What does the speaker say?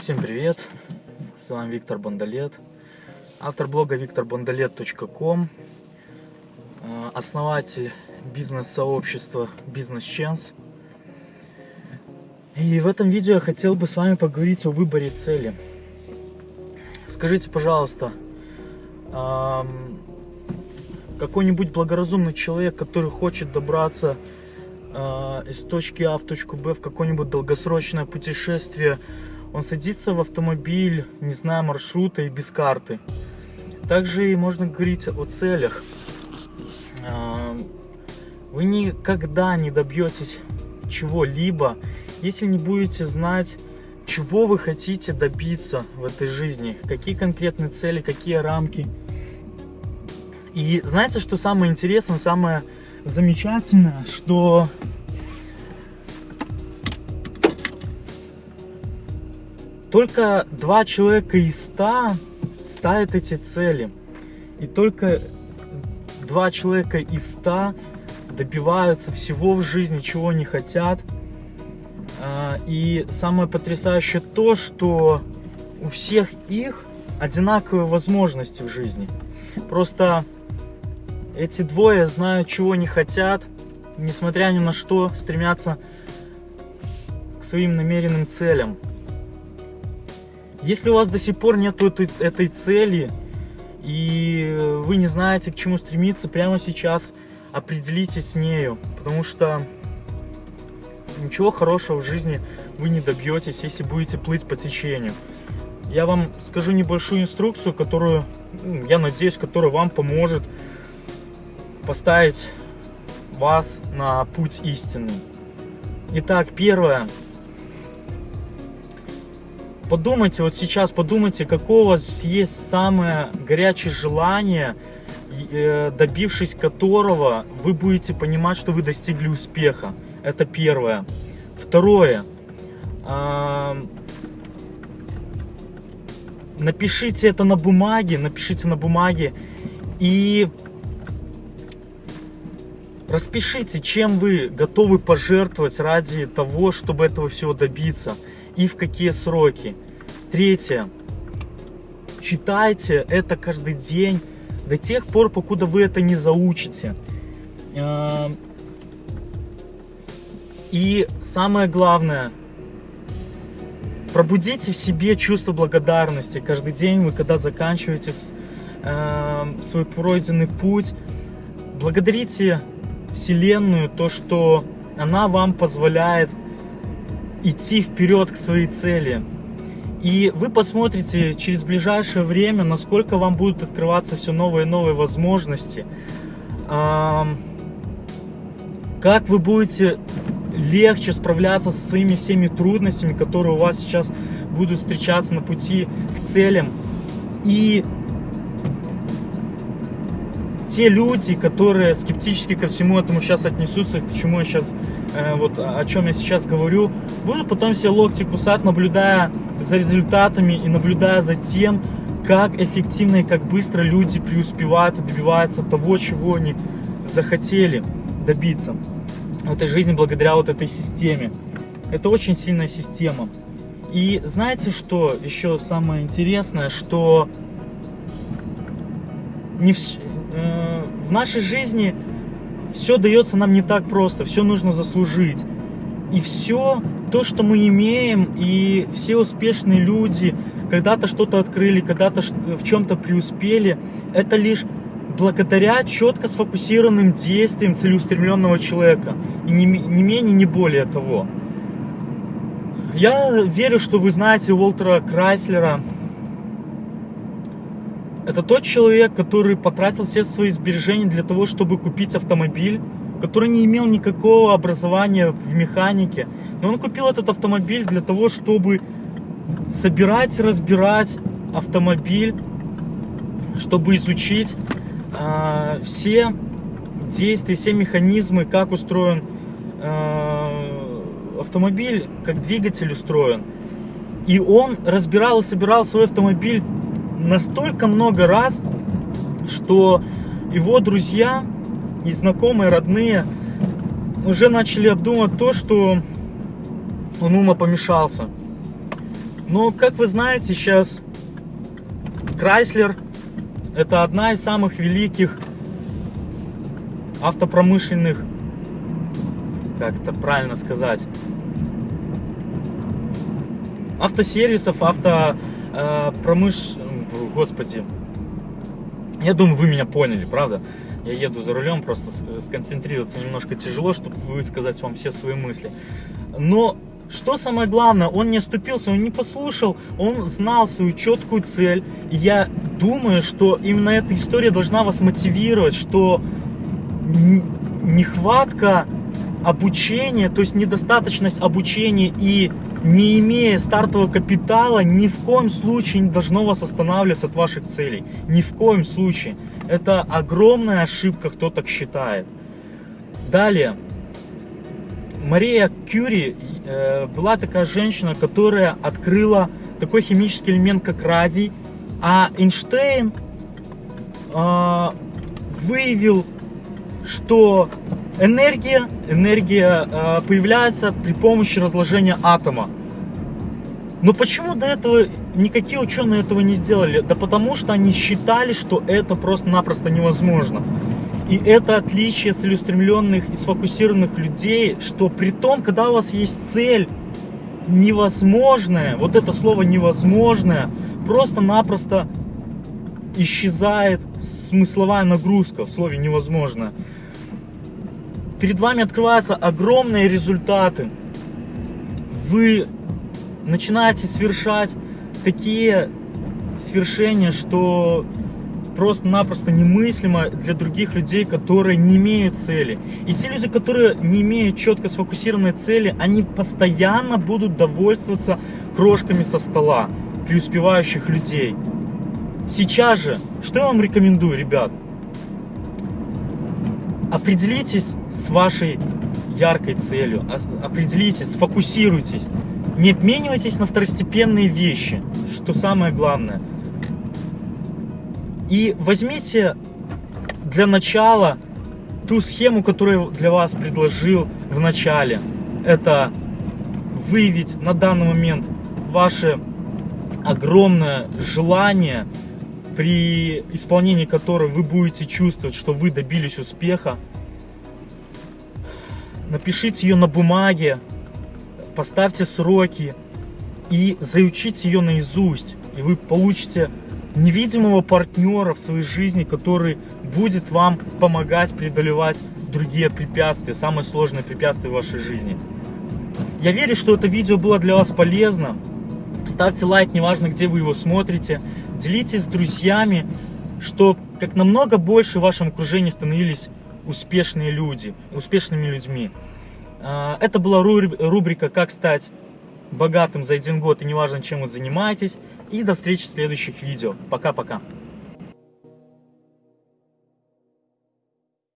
Всем привет! С вами Виктор Бондолет, автор блога викторбондолет.ком, э, основатель бизнес-сообщества Business Chance. И в этом видео я хотел бы с вами поговорить о выборе цели. Скажите, пожалуйста, какой-нибудь благоразумный человек, который хочет добраться э, из точки А в точку Б в какое-нибудь долгосрочное путешествие, он садится в автомобиль, не зная маршрута и без карты. Также можно говорить о целях. Вы никогда не добьетесь чего-либо, если не будете знать, чего вы хотите добиться в этой жизни, какие конкретные цели, какие рамки. И знаете, что самое интересное, самое замечательное, что Только два человека из ста ставят эти цели. И только два человека из ста добиваются всего в жизни, чего они хотят. А, и самое потрясающее то, что у всех их одинаковые возможности в жизни. Просто эти двое знают, чего они хотят, несмотря ни на что, стремятся к своим намеренным целям. Если у вас до сих пор нет этой, цели, и вы не знаете, к чему стремиться, прямо сейчас определитесь с нею, потому что ничего хорошего в жизни вы не добьетесь, если будете плыть по течению. Я вам скажу небольшую инструкцию, которую, ну, я надеюсь, которая вам поможет поставить вас на путь истинный. Итак, первое. Подумайте, вот сейчас подумайте, какое у вас есть самое горячее желание, э, добившись которого вы будете понимать, что вы достигли успеха. Это первое. Второе. Напишите это на бумаге, напишите на бумаге и распишите, чем вы готовы пожертвовать ради того, чтобы этого всего добиться и в какие сроки. Третье. Читайте это каждый день до тех пор, покуда вы это не заучите. Эм, и самое главное, пробудите в себе чувство благодарности. Каждый день вы, когда заканчиваете э, свой пройденный путь, благодарите Вселенную, то, что она вам позволяет идти вперед к своей цели. И вы посмотрите через ближайшее время, насколько вам будут открываться все новые и новые возможности. Как вы будете легче справляться со своими всеми трудностями, которые у вас сейчас будут встречаться на пути к целям. И те люди, которые скептически ко всему этому сейчас отнесутся, к чему я сейчас, э, вот о чем я сейчас говорю, будут потом все локти кусать, наблюдая за результатами и наблюдая за тем, как эффективно и как быстро люди преуспевают и добиваются того, чего они захотели добиться в этой жизни благодаря вот этой системе. Это очень сильная система. И знаете, что еще самое интересное, что не, в, Э, в нашей жизни все дается нам не так просто, все нужно заслужить. И все то, что мы имеем, и все успешные люди когда-то что-то открыли, когда-то в чем-то преуспели, это лишь благодаря четко сфокусированным действиям целеустремленного человека. И не, не менее, не более того. Я верю, что вы знаете Уолтера Крайслера, это тот человек, который потратил все свои сбережения для того, чтобы купить автомобиль, который не имел никакого образования в механике. Но он купил этот автомобиль для того, чтобы собирать разбирать автомобиль, чтобы изучить э, все действия, все механизмы, как устроен э, автомобиль, как двигатель устроен. И он разбирал и собирал свой автомобиль настолько много раз, что его друзья и знакомые, родные уже начали обдумывать то, что он ума помешался. Но, как вы знаете, сейчас Chrysler это одна из самых великих автопромышленных, как это правильно сказать, автосервисов, авто э. Господи. Я думаю, вы меня поняли, правда? Я еду за рулем, просто сконцентрироваться немножко тяжело, чтобы высказать вам все свои мысли. Но что самое главное, он не оступился, он не послушал, он знал свою четкую цель. И я думаю, что именно эта история должна вас мотивировать, что нехватка обучения, то есть недостаточность обучения и не имея стартового капитала, ни в коем случае не должно вас останавливаться от ваших целей. Ни в коем случае. Это огромная ошибка, кто так считает. Далее. Мария Кюри э, была такая женщина, которая открыла такой химический элемент, как радий, а Эйнштейн э, выявил, что энергия, энергия э, появляется при помощи разложения атома. Но почему до этого никакие ученые этого не сделали? Да потому что они считали, что это просто-напросто невозможно. И это отличие целеустремленных и сфокусированных людей, что при том, когда у вас есть цель невозможная, вот это слово невозможное, просто-напросто исчезает смысловая нагрузка в слове невозможно. Перед вами открываются огромные результаты. Вы начинаете совершать такие свершения, что просто-напросто немыслимо для других людей, которые не имеют цели. И те люди, которые не имеют четко сфокусированной цели, они постоянно будут довольствоваться крошками со стола преуспевающих людей. Сейчас же, что я вам рекомендую, ребят? Определитесь с вашей яркой целью, определитесь, сфокусируйтесь. Не обменивайтесь на второстепенные вещи, что самое главное – и возьмите для начала ту схему, которую для вас предложил в начале. Это выявить на данный момент ваше огромное желание, при исполнении которого вы будете чувствовать, что вы добились успеха. Напишите ее на бумаге, поставьте сроки и заучите ее наизусть. И вы получите невидимого партнера в своей жизни, который будет вам помогать преодолевать другие препятствия, самые сложные препятствия в вашей жизни. Я верю, что это видео было для вас полезно. Ставьте лайк, неважно, где вы его смотрите. Делитесь с друзьями, что как намного больше в вашем окружении становились успешные люди, успешными людьми. А, это была рубрика «Как стать богатым за один год и неважно, чем вы занимаетесь». И до встречи в следующих видео. Пока-пока.